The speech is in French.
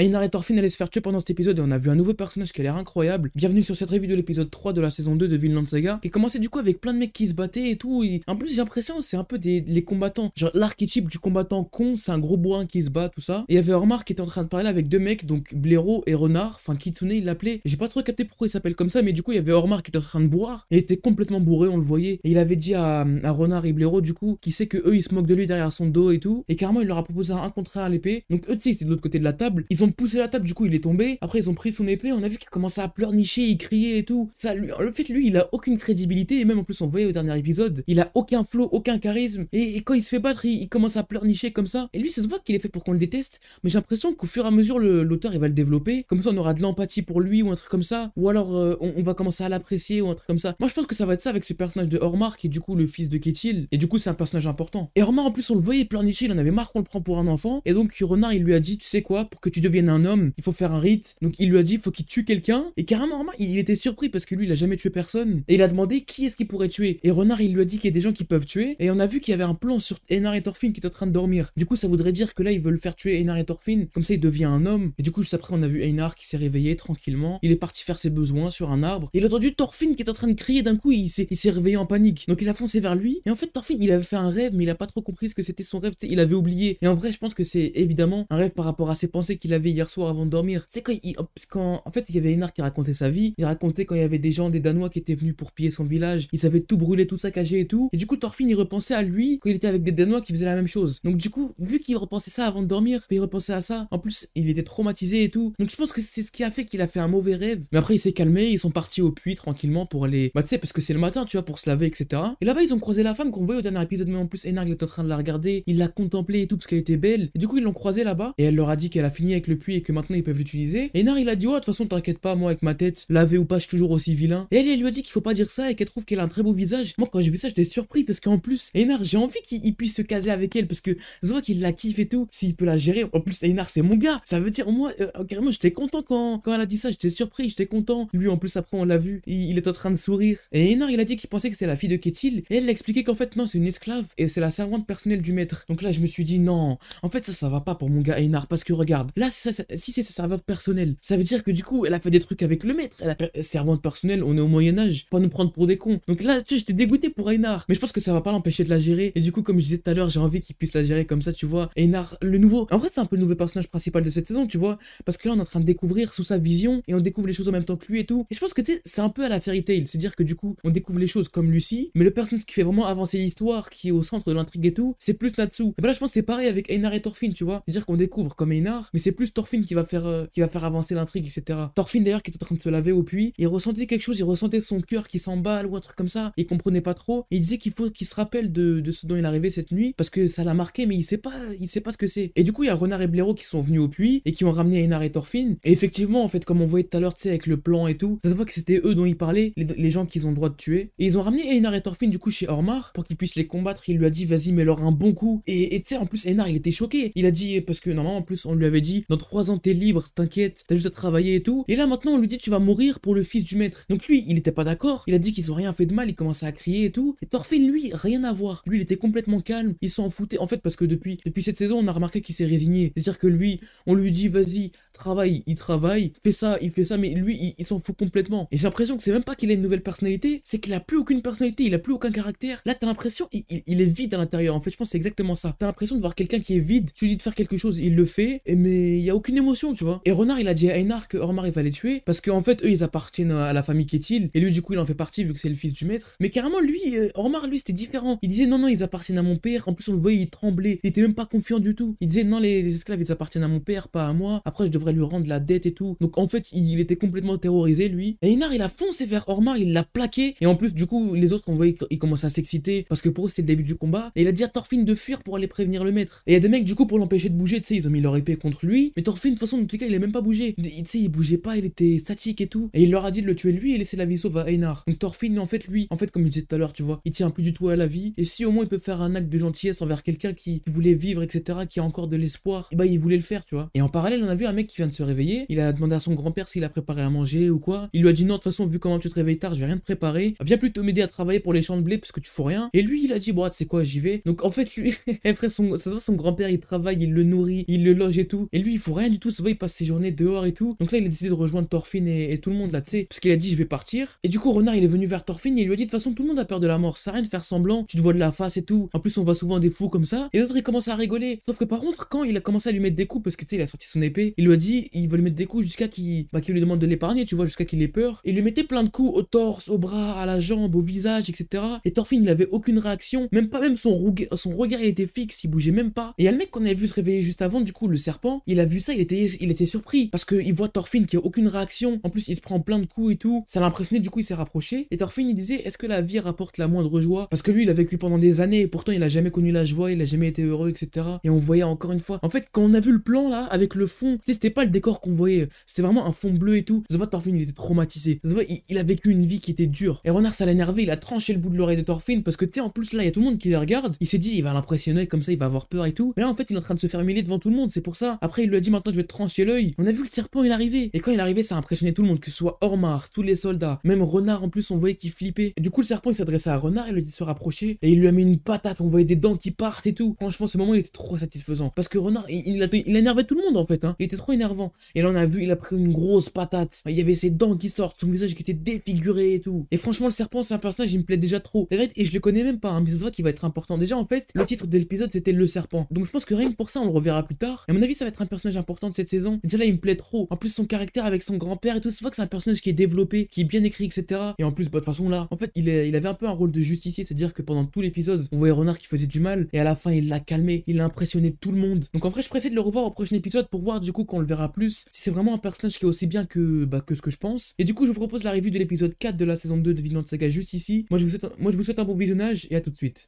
Einar Thorfinn allaient se faire tuer pendant cet épisode et on a vu un nouveau personnage qui a l'air incroyable. Bienvenue sur cette review de l'épisode 3 de la saison 2 de Vinland Saga, qui commençait du coup avec plein de mecs qui se battaient et tout. En plus, j'ai l'impression c'est un peu des les combattants. Genre l'archétype du combattant con, c'est un gros bourrin qui se bat, tout ça. Et il y avait Ormar qui était en train de parler avec deux mecs, donc Blaireau et Renard, enfin Kitsune il l'appelait. J'ai pas trop capté pourquoi il s'appelle comme ça, mais du coup il y avait Ormar qui était en train de boire. Et il était complètement bourré, on le voyait. Et il avait dit à, Renard et Blaireau du coup, qui sait que eux ils se moquent de lui derrière son dos et tout. Et carrément il leur a proposé un contre un à l'épée. Donc eux tu sais c'était de l'autre côté de la table. Ils ont poussé la table, du coup il est tombé. Après ils ont pris son épée, on a vu qu'il commençait à pleurnicher, il criait et tout. Ça lui, le fait lui il a aucune crédibilité et même en plus on voyait au dernier épisode, il a aucun flow, aucun charisme. Et, quand il se fait battre, il, commence à pleurnicher comme ça. Et lui ça se voit qu'il est fait pour qu'on le déteste. Mais j'ai l'impression qu'au fur et à mesure l'auteur il va le développer. Comme ça on aura de l'empathie pour lui ou un truc comme ça. Ou alors euh, on, on va commencer à l'apprécier ou un truc comme ça. Moi je pense que ça va être ça avec ce personnage de Ormar qui est du coup le fils de Ketil. Et du coup c'est un personnage important. Et Ormar en plus on le voyait pleurnicher, il en avait marre qu'on le prend pour un enfant. Et donc Renard il lui a dit tu sais quoi pour que tu deviennes un homme il faut faire un rite. Donc il lui a dit faut qu'il tue quelqu'un. Et carrément il était surpris parce que lui il a jamais tué personne. Et il a demandé qui est-ce qu'il pourrait tuer. Et Renard il lui a dit qu'il y a des gens qui peuvent tuer. Et on a vu qu'il y avait un plan sur Einar et Thorfinn qui est en train de dormir. Du coup ça voudrait dire que là ils veulent faire tuer Einar et Thorfinn. Comme ça il devient un homme. Et du coup juste après on a vu Einar qui s'est réveillé tranquillement. Il est parti faire ses besoins sur un arbre. Il a entendu Thorfinn qui est en train de crier d'un coup il s'est il s'est réveillé en panique. Donc il a foncé vers lui. Et en fait Thorfinn il avait fait un rêve mais il a pas trop compris ce que c'était son rêve. Il avait oublié. Et en vrai je pense que c'est évidemment un rêve par rapport à ses pensées qu'il avait hier soir avant de dormir. C'est quand en fait il y avait Einar qui racontait sa vie. Il racontait quand il y avait des gens des Danois qui étaient venus pour piller son village. Ils avaient tout brûlé, tout saccagé et tout. Et du coup Thorfinn il repensait à lui quand il était avec des Danois qui faisaient la même chose. Donc du coup vu qu'il repensait ça avant de dormir, il repensait à ça. En plus il était traumatisé et tout. Donc je pense que c'est ce qui a fait qu'il a fait un mauvais rêve. Mais après il s'est calmé, ils sont partis au puits tranquillement pour aller. Bah tu sais parce que c'est le matin tu vois pour se laver etc. Et là-bas ils ont croisé la femme qu'on voyait au dernier épisode. Mais en plus Einar il était en train de la regarder, il l'a contemplée et tout parce qu'elle était belle. Et du coup ils l'ont croisée là-bas et elle leur a dit qu'elle a fini avec le et que maintenant ils peuvent l'utiliser. Et il a dit ouais de toute façon t'inquiète pas moi avec ma tête laver ou pas je suis toujours aussi vilain. Et elle, elle lui a dit qu'il faut pas dire ça et qu'elle trouve qu'elle a un très beau visage. Moi quand j'ai vu ça j'étais surpris parce qu'en plus Einar j'ai envie qu'il il puisse se caser avec elle parce que je vois qu'il la kiffe et tout. S'il peut la gérer. En plus Einar c'est mon gars. Ça veut dire moi euh, carrément j'étais content quand, quand elle a dit ça. J'étais surpris, j'étais content. Lui en plus après on l'a vu, il, est en train de sourire. Et Einar il a dit qu'il pensait que c'était la fille de Ketil et elle l'a expliqué qu'en fait non c'est une esclave et c'est la servante personnelle du maître. Donc là je me suis dit non. En fait ça ça va pas pour mon gars Einar parce que regarde là si c'est sa servante personnelle ça veut dire que du coup elle a fait des trucs avec le maître. Elle servante personnelle on est au Moyen Âge pas nous prendre pour des cons. Donc là tu sais j'étais dégoûté pour Einar mais je pense que ça va pas l'empêcher de la gérer et du coup comme je disais tout à l'heure j'ai envie qu'il puisse la gérer comme ça tu vois. Einar le nouveau en fait c'est un peu le nouveau personnage principal de cette saison tu vois parce que là on est en train de découvrir sous sa vision et on découvre les choses en même temps que lui et tout. Et je pense que tu sais c'est un peu à la fairy tale c'est à dire que du coup on découvre les choses comme Lucie mais le personnage qui fait vraiment avancer l'histoire qui est au centre de l'intrigue et tout c'est plus Natsu. Et ben là je pense c'est pareil avec Einar et Thorfinn tu vois. C'est à dire qu'on découvre comme Einar mais c'est plus Thorfinn qui va faire euh, qui va faire avancer l'intrigue etc. Thorfinn d'ailleurs qui est en train de se laver au puits il ressentait quelque chose il ressentait son cœur qui s'emballe ou un truc comme ça il comprenait pas trop. Il disait qu'il faut qu'il se rappelle de, de ce dont il arrivé cette nuit parce que ça l'a marqué mais il sait pas il sait pas ce que c'est. Et du coup il y a Renard et Blaireau qui sont venus au puits et qui ont ramené Einar et Thorfinn. Et effectivement en fait comme on voyait tout à l'heure tu sais avec le plan et tout ça se voit que c'était eux dont il parlait les, gens qu'ils ont le droit de tuer. Et ils ont ramené Einar et Thorfinn du coup chez Ormar pour qu'ils puissent les combattre. Il lui a dit vas-y mets-leur un bon coup et tu sais en plus Einar il était choqué. Il a dit parce que normalement en plus on lui avait dit trois ans t'es libre t'inquiète t'as juste à travailler et tout. Et là maintenant on lui dit tu vas mourir pour le fils du maître. Donc lui il était pas d'accord. Il a dit qu'ils ont rien fait de mal il commençait à crier et tout. Et Thorfinn lui rien à voir. Lui il était complètement calme. Il s'en foutait. En fait parce que depuis depuis cette saison on a remarqué qu'il s'est résigné. C'est à dire que lui on lui dit vas-y travaille il travaille fais ça il fait ça mais lui il, s'en fout complètement. Et j'ai l'impression que c'est même pas qu'il a une nouvelle personnalité c'est qu'il a plus aucune personnalité il a plus aucun caractère. Là t'as l'impression il, est vide à l'intérieur en fait je pense que c'est exactement ça. T'as l'impression de voir quelqu'un qui est vide tu lui dis de faire quelque chose il le fait mais il y a aucune émotion tu vois. Et Renard il a dit à Einar que Ormar il va les tuer parce qu'en fait eux ils appartiennent à la famille Ketil et lui du coup il en fait partie vu que c'est le fils du maître. Mais carrément lui euh, Ormar lui c'était différent. Il disait non non ils appartiennent à mon père. En plus on le voyait il tremblait. Il était même pas confiant du tout. Il disait non les, les esclaves ils appartiennent à mon père pas à moi. Après je devrais lui rendre la dette et tout. Donc en fait il était complètement terrorisé lui. Et Einar il a foncé vers Ormar il l'a plaqué. Et en plus du coup les autres on voyait qu'ils commençaient à s'exciter. Parce que pour eux c'est le début du combat. Et il a dit à Thorfinn de fuir pour aller prévenir le maître. Et il y a des mecs du coup pour l'empêcher de bouger tu sais ils ont mis leur épée contre lui. Mais Thorfinn de toute façon en tout cas il a même pas bougé. Tu sais il bougeait pas il était statique et tout. Et il leur a dit de le tuer lui et laisser la vie sauve à Einar. Donc Thorfinn en fait lui en fait comme je disais tout à l'heure tu vois il tient plus du tout à la vie. Et si au moins il peut faire un acte de gentillesse envers quelqu'un qui voulait vivre etc qui a encore de l'espoir bah il voulait le faire tu vois. Et en parallèle on a vu un mec qui vient de se réveiller. Il a demandé à son grand-père s'il a préparé à manger ou quoi. Il lui a dit non, de toute façon, vu comment tu te réveilles tard, je vais rien te préparer. Viens plutôt m'aider à travailler pour les champs de blé parce que tu fous rien. Et lui, il a dit, bon, c'est quoi, j'y vais. Donc en fait, lui, eh, frère, son, ça son grand-père, il travaille, il le nourrit, il le loge et tout. Et lui, il faut rien du tout. Ça va, il passe ses journées dehors et tout. Donc là, il a décidé de rejoindre Thorfinn et, tout le monde là, tu sais. Parce qu'il a dit, je vais partir. Et du coup, Renard, il est venu vers Thorfinn et il lui a dit, de toute façon, tout le monde a peur de la mort. Ça rien de faire semblant. Tu te vois de la face et tout. En plus, on voit souvent des fous comme ça. Et l'autre, il commence à rigoler. Sauf que par contre, quand il a commencé à lui mettre des coups, parce que tu sais, il a sorti son épée, il lui a dit, il va lui mettre des coups jusqu'à qu'il bah, lui demande de l'épargner, tu vois, jusqu'à qu'il ait peur. Il lui mettait plein de coups au torse, au bras, à la jambe, au visage, etc. Et Thorfinn, il avait aucune réaction. Même pas même son, son regard, il était fixe, il bougeait même pas. Et il y a le mec qu'on avait vu se réveiller juste avant, du coup, le serpent, il a vu ça, il était, il était surpris. Parce qu'il voit Thorfinn qui a aucune réaction. En plus, il se prend plein de coups et tout. Ça l'a impressionné, du coup, il s'est rapproché. Et Thorfinn, il disait, est-ce que la vie rapporte la moindre joie? Parce que lui, il a vécu pendant des années, et pourtant, il a jamais connu la joie, il a jamais été heureux, etc. Et on voyait encore une fois. En fait, quand on a vu le plan là, avec le fond, c'était pas le décor qu'on voyait, c'était vraiment un fond bleu et tout. Ça Thorfinn, il était traumatisé. Ça il, il, a vécu une vie qui était dure. Et Renard, ça l'a énervé, il a tranché le bout de l'oreille de Thorfinn, parce que tu sais, en plus là, il y a tout le monde qui les regarde. Il s'est dit, il va l'impressionner, comme ça, il va avoir peur et tout. Mais là, en fait, il est en train de se faire humilier devant tout le monde, c'est pour ça. Après, il lui a dit, maintenant, je vais te trancher l'œil. On a vu le serpent, il arrivait. Et quand il arrivait, ça a impressionné tout le monde, que ce soit Ormar, tous les soldats, même Renard en plus, on voyait qu'il flippait. Et du coup, le serpent, il s'adressait à Renard, il lui dit se rapprocher, et il lui a mis une patate, on voyait des dents qui partent et tout. Franchement, ce moment, il était trop satisfaisant. Parce que Renard, il, il, énervait tout le monde en fait, hein. Il était trop énervant. Et là, on a vu, il a pris une grosse patate. Il y avait ses dents qui sortent, son visage qui était défiguré et tout. Et franchement, le serpent, c'est un personnage, il me plaît déjà trop. Et je le connais même pas, hein, mais c'est vrai qu'il va être important. Déjà, en fait, le titre de l'épisode, c'était Le Serpent. Donc je pense que rien que pour ça, on le reverra plus tard. Et à mon avis, ça va être un personnage important de cette saison. déjà là, il me plaît trop. En plus, son caractère avec son grand-père et tout, c'est vrai que c'est un personnage qui est développé, qui est bien écrit, etc. Et en plus, bah, de toute façon, là, en fait, il, est, il avait un peu un rôle de justicier, c'est-à-dire que pendant tout l'épisode, on voyait Renard qui faisait du mal, et à la fin, il l'a calmé, il a impressionné tout le monde. Donc en vrai, je pressais de le revoir au prochain épisode pour voir du coup qu'on le verra plus, si c'est vraiment un personnage qui est aussi bien que, bah, que ce que je pense. Et du coup, je vous propose la revue de l'épisode 4 de la saison 2 de Vinland Saga juste ici. Moi, je vous souhaite un bon visionnage et à tout de suite.